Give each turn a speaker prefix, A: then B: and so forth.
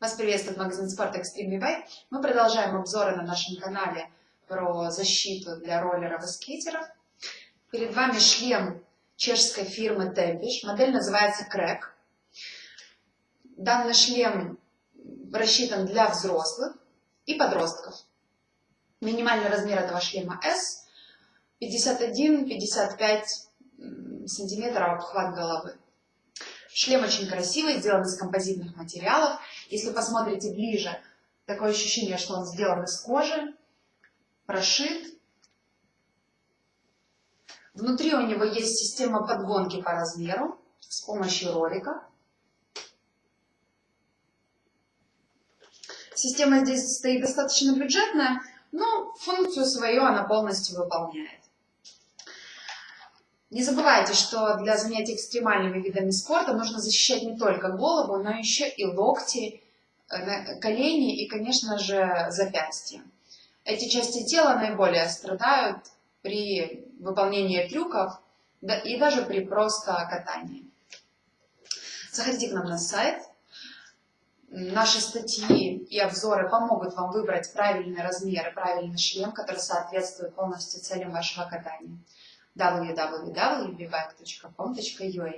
A: Вас приветствует магазин спорта Extreme eBay. Мы продолжаем обзоры на нашем канале про защиту для роллеров и скейтеров. Перед вами шлем чешской фирмы Tempish. Модель называется Crack. Данный шлем рассчитан для взрослых и подростков. Минимальный размер этого шлема S 51-55 сантиметров обхват головы. Шлем очень красивый, сделан из композитных материалов. Если посмотрите ближе, такое ощущение, что он сделан из кожи, прошит. Внутри у него есть система подгонки по размеру с помощью ролика. Система здесь стоит достаточно бюджетная, но функцию свою она полностью выполняет. Не забывайте, что для занятий экстремальными видами спорта нужно защищать не только голову, но еще и локти, э, колени и, конечно же, запястья. Эти части тела наиболее страдают при выполнении трюков и даже при просто катании. Заходите к нам на сайт. Наши статьи и обзоры помогут вам выбрать правильный размер и правильный шлем, который соответствует полностью целям вашего катания www.bivak.com.ua